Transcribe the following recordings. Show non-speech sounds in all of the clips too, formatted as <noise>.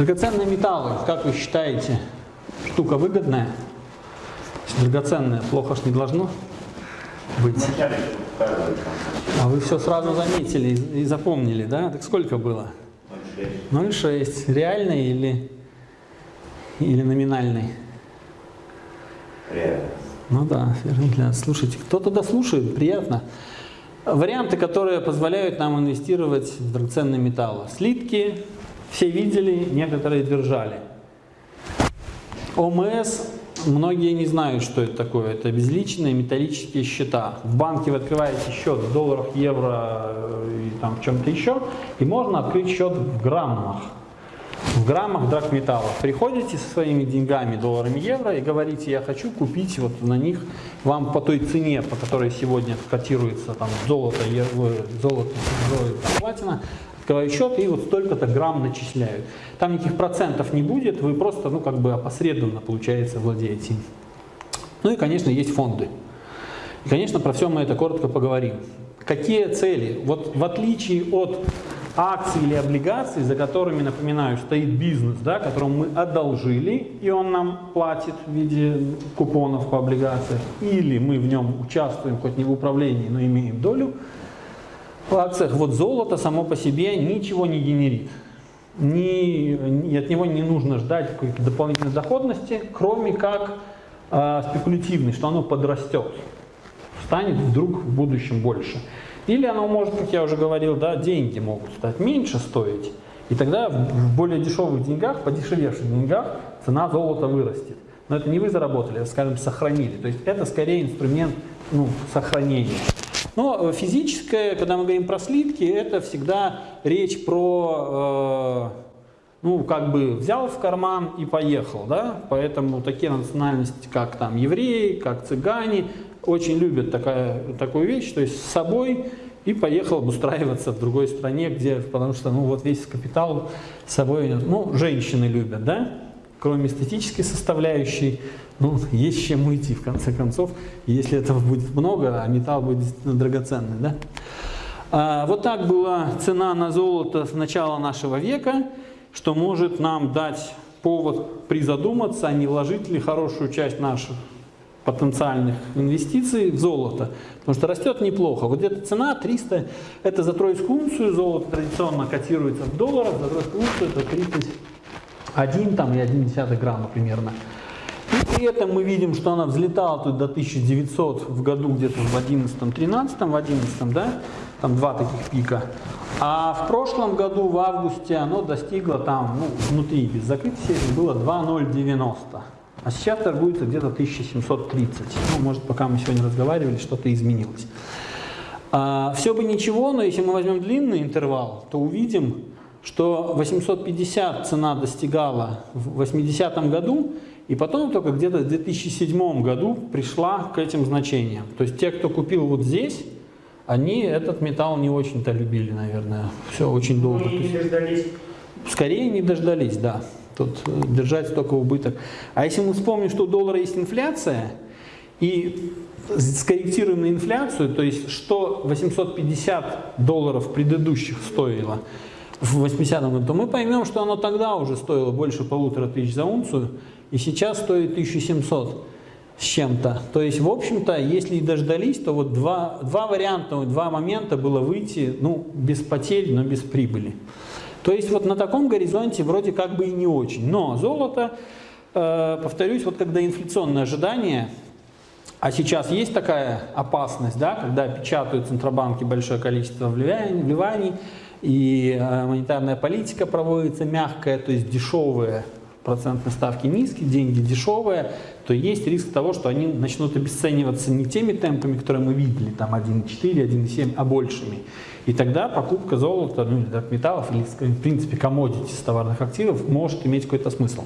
Драгоценные металлы, как вы считаете, штука выгодная? Драгоценное плохо ж не должно быть. А вы все сразу заметили и запомнили, да? Так сколько было? 0,6. Реальный или, или номинальный? Реально. Ну да, верно. Слушайте, кто туда слушает, приятно. Варианты, которые позволяют нам инвестировать в драгоценные металлы. Слитки, все видели, некоторые держали. ОМС, многие не знают, что это такое. Это безличные металлические счета. В банке вы открываете счет в долларах, евро э, и там в чем-то еще, и можно открыть счет в граммах в граммах драгметаллов. Приходите со своими деньгами, долларами, евро и говорите, я хочу купить вот на них, вам по той цене, по которой сегодня котируется там золото, золото, золото платина, открываю счет и вот столько-то грамм начисляют. Там никаких процентов не будет, вы просто, ну как бы опосредованно, получается, владеете. Ну и, конечно, есть фонды. И, конечно, про все мы это коротко поговорим. Какие цели? Вот в отличие от акции или облигации, за которыми, напоминаю, стоит бизнес, да, которому мы одолжили, и он нам платит в виде купонов по облигациям, или мы в нем участвуем, хоть не в управлении, но имеем долю акциях, вот золото само по себе ничего не генерит. Ни, от него не нужно ждать какой-то дополнительной доходности, кроме как э, спекулятивной, что оно подрастет, станет вдруг в будущем больше. Или оно может, как я уже говорил, да, деньги могут стать меньше стоить. И тогда в более дешевых деньгах, подешевевших деньгах цена золота вырастет. Но это не вы заработали, а, скажем, сохранили. То есть это скорее инструмент ну, сохранения. Но э, физическое, когда мы говорим про слитки, это всегда речь про, э, ну, как бы взял в карман и поехал, да, поэтому такие национальности, как там евреи, как цыгане, очень любят такая, такую вещь, то есть с собой и поехал обустраиваться в другой стране, где, потому что ну, вот весь капитал с собой, ну, женщины любят, да, кроме эстетической составляющей, ну, есть чем уйти, в конце концов, если этого будет много, а металл будет действительно драгоценный, да. А, вот так была цена на золото с начала нашего века, что может нам дать повод призадуматься, а не вложить ли хорошую часть наших потенциальных инвестиций в золото, потому что растет неплохо. Вот где-то цена 300, это за тройскую унцию, золото традиционно котируется в долларах, за тройскую унцию это 31 там, и 1 грамма примерно. И при этом мы видим, что она взлетала тут до 1900 в году где-то в 11-13, в 11 да, там два таких пика. А в прошлом году, в августе, оно достигло там, ну, внутри без закрытия было 2,090. А сейчас торгуется где-то 1730. Ну, может, пока мы сегодня разговаривали, что-то изменилось. А, все бы ничего, но если мы возьмем длинный интервал, то увидим, что 850 цена достигала в 80-м году, и потом только где-то в 2007 году пришла к этим значениям. То есть те, кто купил вот здесь, они этот металл не очень-то любили, наверное. Все очень долго. Ну, не дождались. Скорее не дождались, да тут э, держать столько убыток. А если мы вспомним, что у доллара есть инфляция, и скорректируем на инфляцию, то есть что 850 долларов предыдущих стоило в 80-м году, то мы поймем, что оно тогда уже стоило больше полутора тысяч за унцию, и сейчас стоит 1700 с чем-то. То есть, в общем-то, если и дождались, то вот два, два варианта, два момента было выйти, ну, без потерь, но без прибыли. То есть вот на таком горизонте вроде как бы и не очень. Но золото, э, повторюсь, вот когда инфляционное ожидание, а сейчас есть такая опасность, да, когда печатают центробанки большое количество вливаний, и э, монетарная политика проводится мягкая, то есть дешевые процентные ставки низкие, деньги дешевые, то есть риск того, что они начнут обесцениваться не теми темпами, которые мы видели, там 1,4, 1,7, а большими. И тогда покупка золота, ну, или металлов, или, в принципе, комодити товарных активов может иметь какой-то смысл.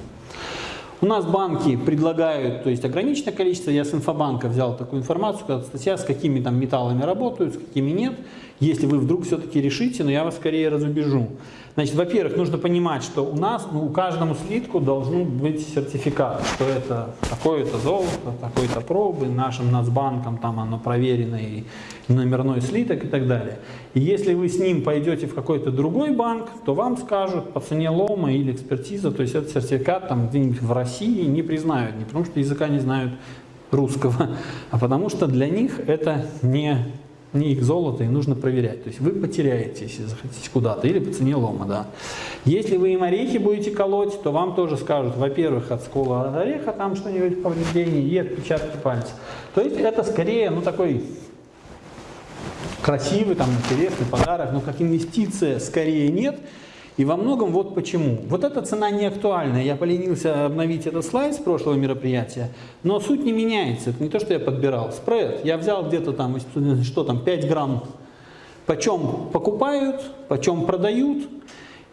У нас банки предлагают, то есть ограниченное количество, я с инфобанка взял такую информацию, когда статья, с какими там металлами работают, с какими нет, если вы вдруг все-таки решите, но я вас скорее разубежу. Значит, во-первых, нужно понимать, что у нас, ну, у каждому слитку должен быть сертификат, что это такое-то золото, такой-то пробы, нашим Нацбанком там оно проверено и номерной слиток и так далее. И если вы с ним пойдете в какой-то другой банк, то вам скажут по цене лома или экспертиза, то есть этот сертификат там где-нибудь в России не признают, не потому что языка не знают русского, <laughs> а потому что для них это не не их золото, и нужно проверять. То есть вы потеряете, если захотите куда-то, или по цене лома, да. Если вы им орехи будете колоть, то вам тоже скажут, во-первых, от скола от ореха там что-нибудь повреждение, и отпечатки пальцев. То есть это скорее, ну, такой красивый, там, интересный подарок, но как инвестиция скорее нет, и во многом вот почему. Вот эта цена не актуальна. Я поленился обновить этот слайд с прошлого мероприятия, но суть не меняется. Это не то, что я подбирал. Спред. Я взял где-то там, что там, 5 грамм, почем покупают, почем продают,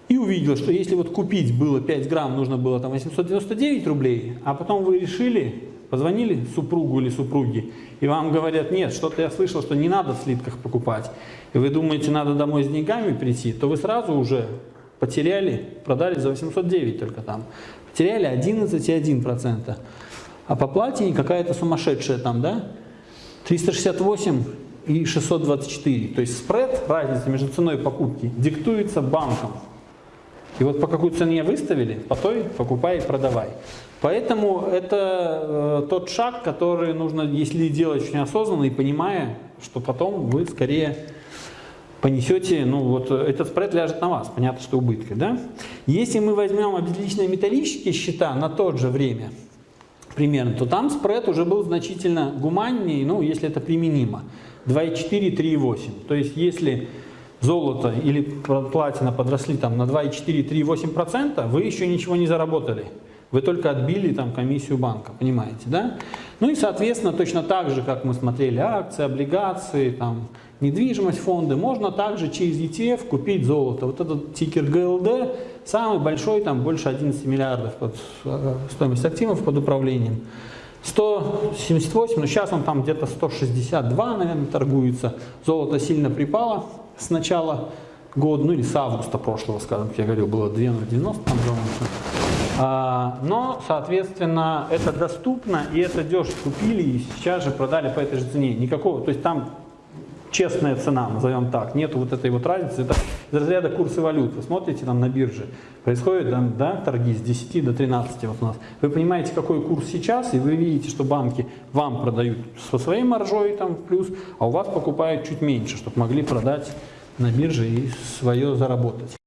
и увидел, что если вот купить было 5 грамм, нужно было там 899 рублей, а потом вы решили, позвонили супругу или супруге, и вам говорят, нет, что-то я слышал, что не надо в слитках покупать, и вы думаете, надо домой с деньгами прийти, то вы сразу уже потеряли, продали за 809 только там, потеряли 11,1%. А по платине какая-то сумасшедшая там, да, 368 и 624. То есть спред, разница между ценой покупки, диктуется банком. И вот по какой цене выставили, по той покупай и продавай. Поэтому это э, тот шаг, который нужно, если делать очень осознанно и понимая, что потом вы скорее понесете, ну вот этот спред ляжет на вас, понятно, что убытки, да? Если мы возьмем обезличенные металлические счета на то же время, примерно, то там спред уже был значительно гуманнее, ну, если это применимо, 2,4, 3,8. То есть, если золото или платина подросли там на 2,4, 3,8%, вы еще ничего не заработали. Вы только отбили там комиссию банка, понимаете, да? Ну и, соответственно, точно так же, как мы смотрели акции, облигации, там, недвижимость, фонды, можно также через ETF купить золото. Вот этот тикер ГЛД самый большой, там больше 11 миллиардов под э, стоимость активов под управлением. 178, но сейчас он там где-то 162, наверное, торгуется. Золото сильно припало с начала года, ну или с августа прошлого, скажем, как я говорил, было 2,090 там а, но, соответственно, это доступно и это дешево купили и сейчас же продали по этой же цене. Никакого, то есть там честная цена, назовем так, нету вот этой вот разницы, это из разряда курсы валют. Вы смотрите там на бирже, происходит там, да, торги с 10 до 13 вот у нас. Вы понимаете, какой курс сейчас, и вы видите, что банки вам продают со своей маржой там плюс, а у вас покупают чуть меньше, чтобы могли продать на бирже и свое заработать.